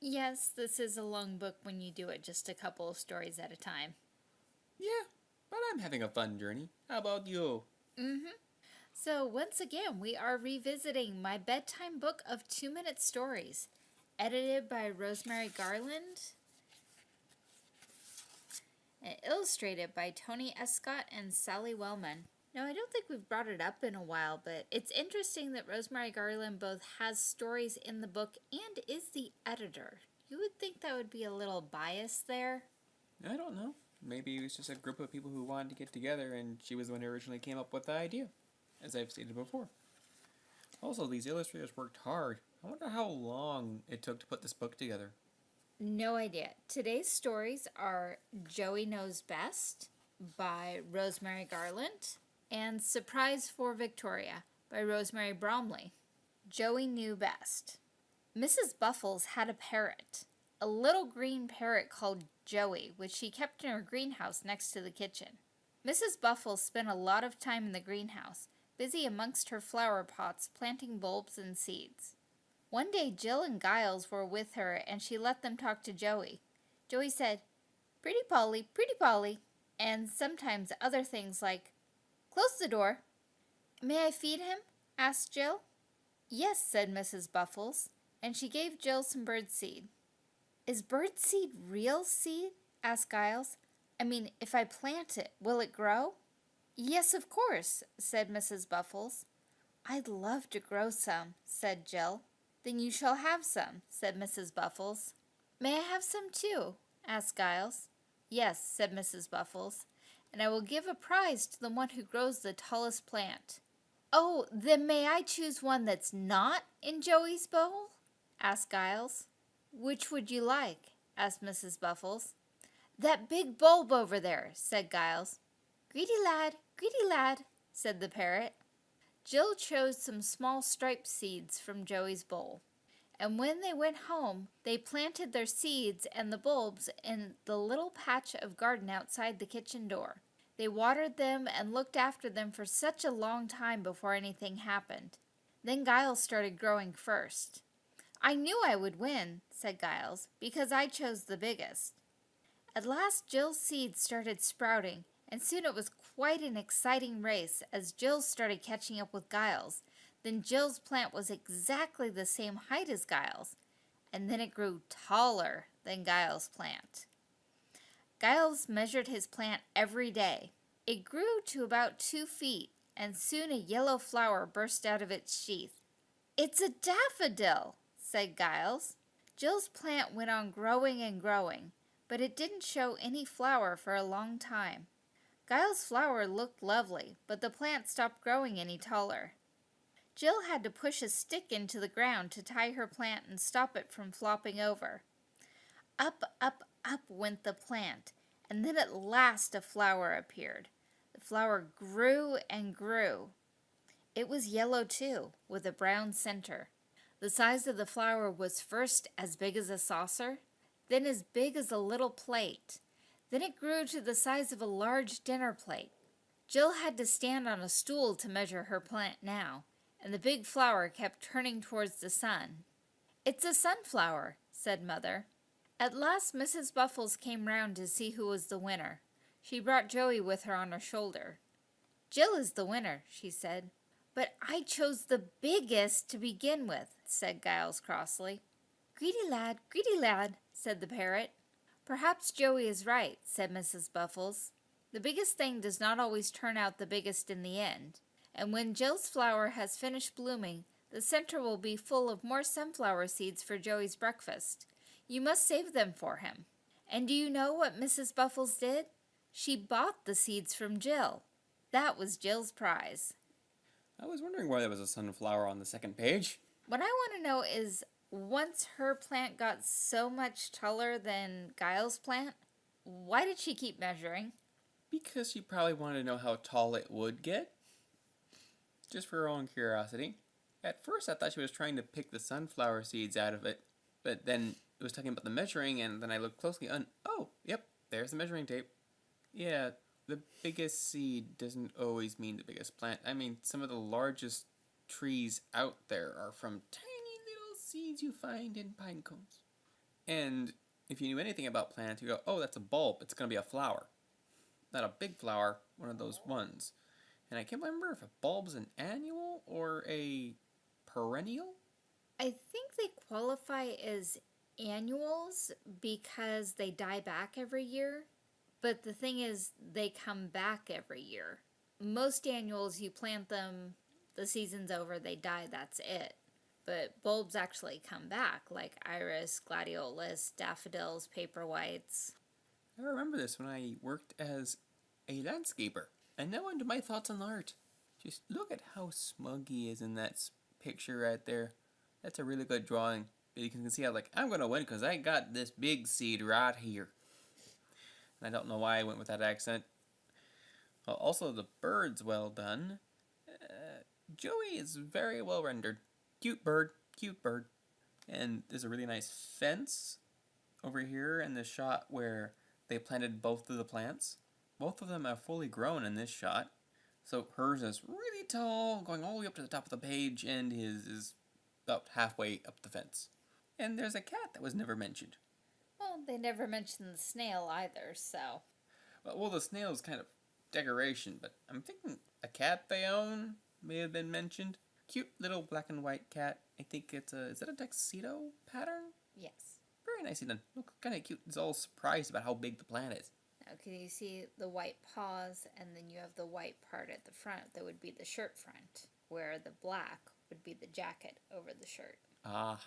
Yes, this is a long book when you do it just a couple of stories at a time. Yeah, but I'm having a fun journey. How about you? Mm-hmm. So once again, we are revisiting my bedtime book of two-minute stories, edited by Rosemary Garland and illustrated by Tony Escott and Sally Wellman. Now, I don't think we've brought it up in a while, but it's interesting that Rosemary Garland both has stories in the book and is the editor. You would think that would be a little bias there. I don't know. Maybe it was just a group of people who wanted to get together and she was the one who originally came up with the idea, as I've stated before. Also, these illustrators worked hard. I wonder how long it took to put this book together. No idea. Today's stories are Joey Knows Best by Rosemary Garland and Surprise for Victoria by Rosemary Bromley. Joey knew best. Mrs. Buffles had a parrot, a little green parrot called Joey, which she kept in her greenhouse next to the kitchen. Mrs. Buffles spent a lot of time in the greenhouse, busy amongst her flower pots planting bulbs and seeds. One day Jill and Giles were with her and she let them talk to Joey. Joey said, Pretty Polly, Pretty Polly, and sometimes other things like, Close the door. May I feed him? asked Jill. Yes, said Mrs. Buffles, and she gave Jill some bird seed. Is bird seed real seed? asked Giles. I mean, if I plant it, will it grow? Yes, of course, said Mrs. Buffles. I'd love to grow some, said Jill. Then you shall have some, said Mrs. Buffles. May I have some too? asked Giles. Yes, said Mrs. Buffles, and I will give a prize to the one who grows the tallest plant. Oh, then may I choose one that's not in Joey's bowl? asked Giles. Which would you like? asked Mrs. Buffles. That big bulb over there, said Giles. Greedy lad, greedy lad, said the parrot. Jill chose some small striped seeds from Joey's bowl. And when they went home, they planted their seeds and the bulbs in the little patch of garden outside the kitchen door. They watered them and looked after them for such a long time before anything happened. Then Giles started growing first. I knew I would win, said Giles, because I chose the biggest. At last Jill's seeds started sprouting, and soon it was quite an exciting race as Jill started catching up with Giles. Then Jill's plant was exactly the same height as Giles, and then it grew taller than Giles' plant. Giles measured his plant every day. It grew to about two feet, and soon a yellow flower burst out of its sheath. It's a daffodil, said Giles. Jill's plant went on growing and growing, but it didn't show any flower for a long time. Giles' flower looked lovely, but the plant stopped growing any taller. Jill had to push a stick into the ground to tie her plant and stop it from flopping over. Up, up, up went the plant, and then at last a flower appeared. The flower grew and grew. It was yellow too, with a brown center. The size of the flower was first as big as a saucer, then as big as a little plate, then it grew to the size of a large dinner plate. Jill had to stand on a stool to measure her plant now, and the big flower kept turning towards the sun. It's a sunflower, said Mother. At last Mrs. Buffles came round to see who was the winner. She brought Joey with her on her shoulder. Jill is the winner, she said. But I chose the biggest to begin with, said Giles crossly. Greedy lad, greedy lad, said the parrot. Perhaps Joey is right, said Mrs. Buffles. The biggest thing does not always turn out the biggest in the end, and when Jill's flower has finished blooming, the center will be full of more sunflower seeds for Joey's breakfast. You must save them for him. And do you know what Mrs. Buffles did? She bought the seeds from Jill. That was Jill's prize. I was wondering why there was a sunflower on the second page. What I want to know is once her plant got so much taller than Giles' plant, why did she keep measuring? Because she probably wanted to know how tall it would get. Just for her own curiosity. At first I thought she was trying to pick the sunflower seeds out of it, but then it was talking about the measuring and then I looked closely and oh, yep, there's the measuring tape. Yeah, the biggest seed doesn't always mean the biggest plant. I mean, some of the largest trees out there are from tiny little seeds you find in pine cones. And if you knew anything about plants, you go, oh, that's a bulb. It's going to be a flower. Not a big flower, one of those ones. And I can't remember if a bulb's an annual or a perennial. I think they qualify as annuals because they die back every year. But the thing is, they come back every year. Most annuals, you plant them, the season's over, they die, that's it. But bulbs actually come back, like iris, gladiolus, daffodils, paper whites. I remember this when I worked as a landscaper. And now onto my thoughts on art. Just look at how smug he is in that picture right there. That's a really good drawing. But you can see how like I'm gonna win because I got this big seed right here. And I don't know why I went with that accent. Also the bird's well done. Uh, Joey is very well rendered. Cute bird, cute bird. And there's a really nice fence over here in the shot where they planted both of the plants. Both of them are fully grown in this shot. So hers is really tall, going all the way up to the top of the page, and his is about halfway up the fence. And there's a cat that was never mentioned. Well, they never mentioned the snail either, so. Well, the snail's kind of decoration, but I'm thinking a cat they own may have been mentioned. Cute little black and white cat. I think it's a is that a tuxedo pattern? Yes. Very nicely done. Look kind of cute. It's all surprised about how big the plant is. Now, can you see the white paws, and then you have the white part at the front that would be the shirt front, where the black would be the jacket over the shirt. Ah,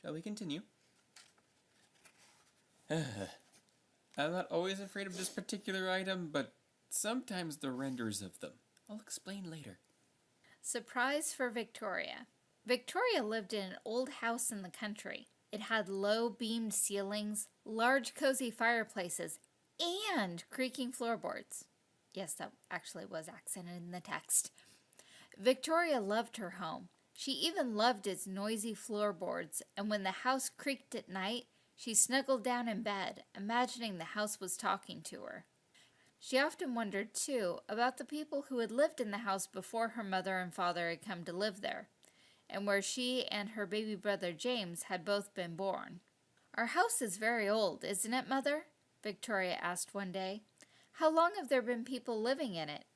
shall we continue? I'm not always afraid of this particular item, but sometimes the renders of them. I'll explain later. Surprise for Victoria. Victoria lived in an old house in the country. It had low beamed ceilings, large cozy fireplaces, and creaking floorboards. Yes, that actually was accented in the text. Victoria loved her home. She even loved its noisy floorboards, and when the house creaked at night, she snuggled down in bed, imagining the house was talking to her. She often wondered, too, about the people who had lived in the house before her mother and father had come to live there, and where she and her baby brother James had both been born. Our house is very old, isn't it, Mother? Victoria asked one day. How long have there been people living in it?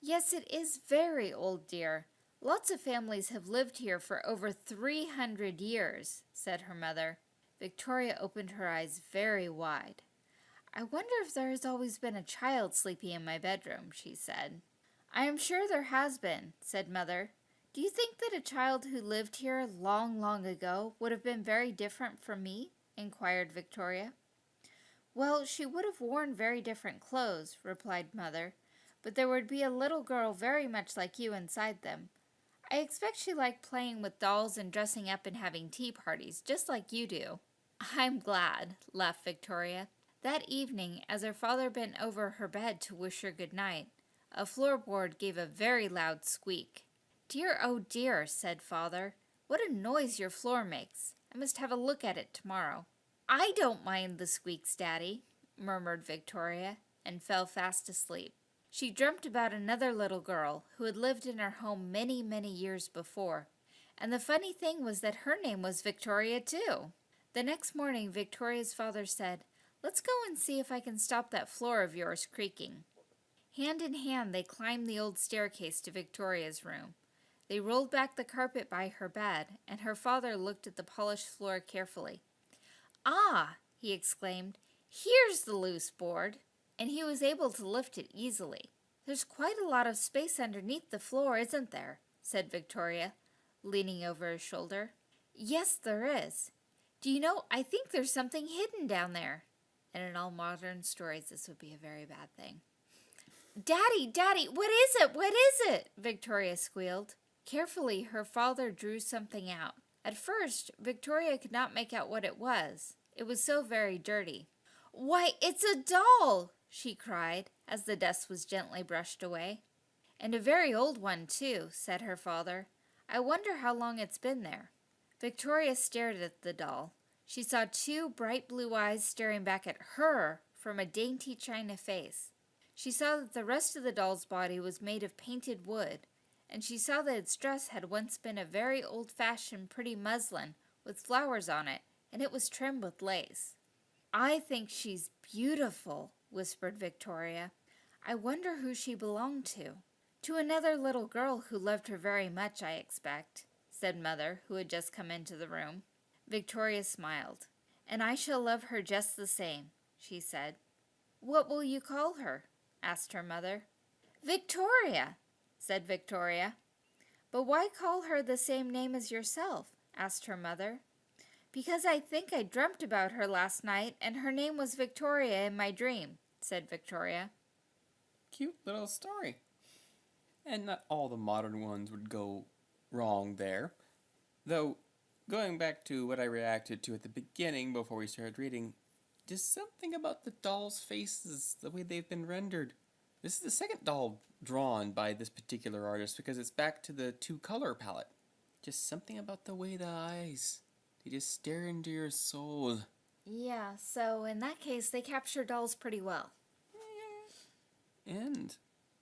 Yes, it is very old, dear. Lots of families have lived here for over 300 years, said her mother. Victoria opened her eyes very wide. I wonder if there has always been a child sleeping in my bedroom, she said. I am sure there has been, said Mother. Do you think that a child who lived here long, long ago would have been very different from me? inquired Victoria. Well, she would have worn very different clothes, replied Mother, but there would be a little girl very much like you inside them. I expect she liked playing with dolls and dressing up and having tea parties, just like you do. I'm glad, laughed Victoria. That evening, as her father bent over her bed to wish her good night, a floorboard gave a very loud squeak. Dear, oh dear, said father. What a noise your floor makes. I must have a look at it tomorrow. I don't mind the squeaks, Daddy, murmured Victoria, and fell fast asleep. She dreamt about another little girl who had lived in her home many, many years before. And the funny thing was that her name was Victoria, too. The next morning, Victoria's father said, Let's go and see if I can stop that floor of yours creaking. Hand in hand, they climbed the old staircase to Victoria's room. They rolled back the carpet by her bed, and her father looked at the polished floor carefully. Ah, he exclaimed, here's the loose board, and he was able to lift it easily. There's quite a lot of space underneath the floor, isn't there? said Victoria, leaning over his shoulder. Yes, there is. Do you know, I think there's something hidden down there. And in all modern stories, this would be a very bad thing. Daddy, Daddy, what is it? What is it? Victoria squealed. Carefully, her father drew something out. At first, Victoria could not make out what it was. It was so very dirty. Why, it's a doll! she cried, as the dust was gently brushed away. And a very old one, too, said her father. I wonder how long it's been there. Victoria stared at the doll. She saw two bright blue eyes staring back at her from a dainty china face. She saw that the rest of the doll's body was made of painted wood, and she saw that its dress had once been a very old fashioned pretty muslin with flowers on it and it was trimmed with lace. I think she's beautiful, whispered Victoria. I wonder who she belonged to. To another little girl who loved her very much, I expect, said Mother, who had just come into the room. Victoria smiled. And I shall love her just the same, she said. What will you call her? asked her mother. Victoria, said Victoria. But why call her the same name as yourself? asked her mother. Because I think I dreamt about her last night, and her name was Victoria in my dream, said Victoria. Cute little story. And not all the modern ones would go wrong there. Though, going back to what I reacted to at the beginning before we started reading, just something about the dolls' faces, the way they've been rendered. This is the second doll drawn by this particular artist because it's back to the two color palette. Just something about the way the eyes, they just stare into your soul. Yeah, so in that case, they capture dolls pretty well. And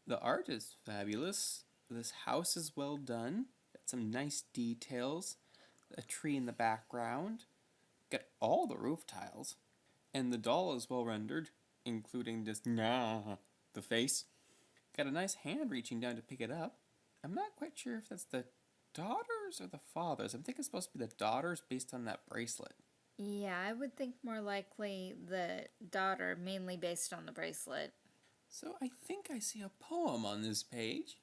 the art is fabulous. This house is well done. Got some nice details. A tree in the background. Got all the roof tiles. And the doll is well rendered, including this nah, the face. Got a nice hand reaching down to pick it up. I'm not quite sure if that's the daughters or the fathers. I'm thinking it's supposed to be the daughters based on that bracelet. Yeah, I would think more likely the daughter, mainly based on the bracelet. So I think I see a poem on this page.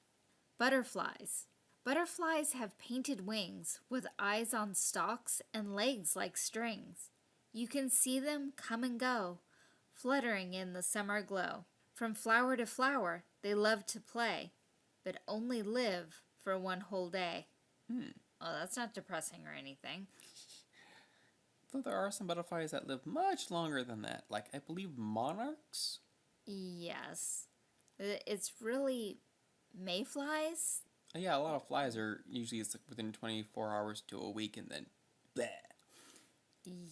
Butterflies. Butterflies have painted wings with eyes on stalks and legs like strings. You can see them come and go, fluttering in the summer glow. From flower to flower, they love to play, but only live for one whole day. Hmm. Oh, that's not depressing or anything. Though there are some butterflies that live much longer than that, like I believe monarchs. Yes. It's really mayflies. Yeah, a lot of flies are usually it's like within 24 hours to a week and then bleh.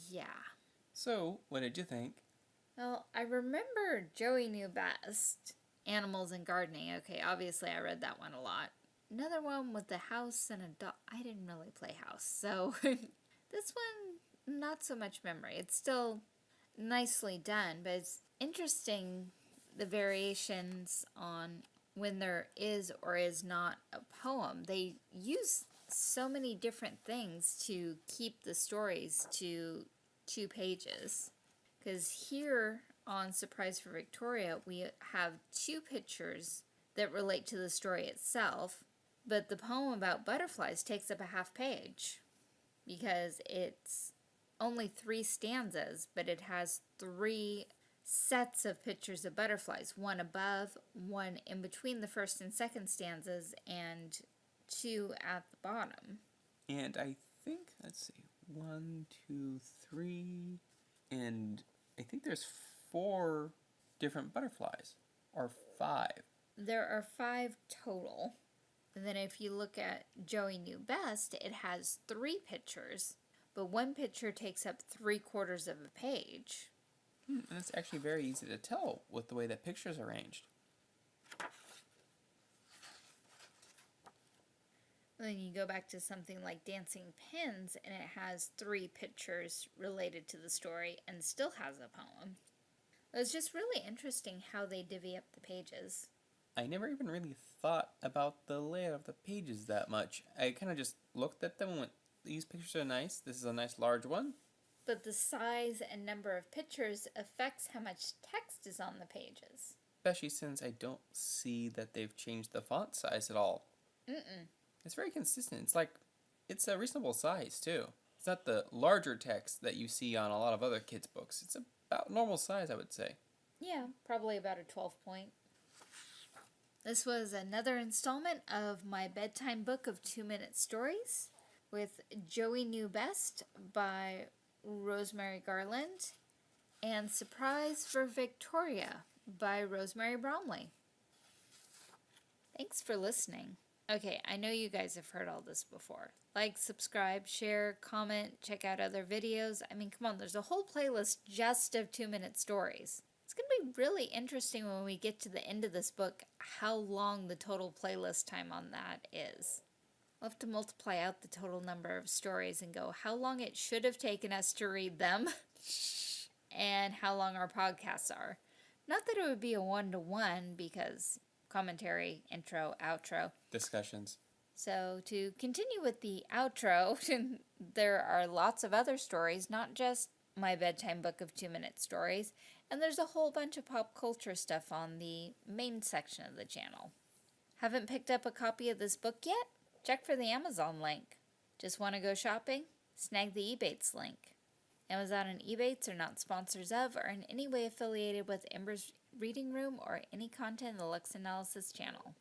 Yeah. So, what did you think? Well, I remember Joey knew best. Animals and gardening. Okay, obviously I read that one a lot. Another one with the house and a dog. I didn't really play house, so this one not so much memory. It's still nicely done, but it's interesting the variations on when there is or is not a poem. They use so many different things to keep the stories to two pages. Because here on Surprise for Victoria, we have two pictures that relate to the story itself, but the poem about butterflies takes up a half page because it's only three stanzas, but it has three sets of pictures of butterflies one above, one in between the first and second stanzas, and two at the bottom. And I think, let's see, one, two, three, and I think there's four different butterflies, or five. There are five total. And then if you look at Joey Knew Best, it has three pictures, but one picture takes up three quarters of a page. Hmm, and it's actually very easy to tell with the way that pictures are arranged. And then you go back to something like Dancing Pins, and it has three pictures related to the story and still has a poem. It's just really interesting how they divvy up the pages. I never even really thought about the layout of the pages that much. I kind of just looked at them and went, these pictures are nice. This is a nice large one. But the size and number of pictures affects how much text is on the pages. Especially since I don't see that they've changed the font size at all. Mm-mm. It's very consistent. It's like, it's a reasonable size too. It's not the larger text that you see on a lot of other kids' books. It's about normal size, I would say. Yeah, probably about a 12 point. This was another installment of my bedtime book of two minute stories with Joey Knew Best by Rosemary Garland and Surprise for Victoria by Rosemary Bromley. Thanks for listening. Okay, I know you guys have heard all this before. Like, subscribe, share, comment, check out other videos. I mean, come on, there's a whole playlist just of two minute stories. It's going to be really interesting when we get to the end of this book how long the total playlist time on that is. We'll have to multiply out the total number of stories and go how long it should have taken us to read them and how long our podcasts are. Not that it would be a one to one because commentary, intro, outro. Discussions. So, to continue with the outro, there are lots of other stories, not just my bedtime book of two minute stories, and there's a whole bunch of pop culture stuff on the main section of the channel. Haven't picked up a copy of this book yet? Check for the Amazon link. Just want to go shopping? Snag the Ebates link. Amazon and Ebates are not sponsors of or in any way affiliated with Ember's Reading Room or any content in the Lux Analysis channel.